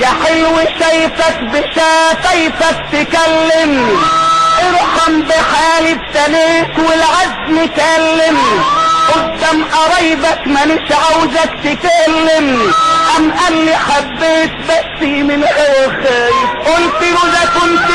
حلو شايفك بشفايفك تكلم ارحم بحالي ابتليت والعزم كلم. قدام قرايبك مانيش عاوزك تكلم. أم قال لي حبيت بس من غير خايف. قلت له ده كنت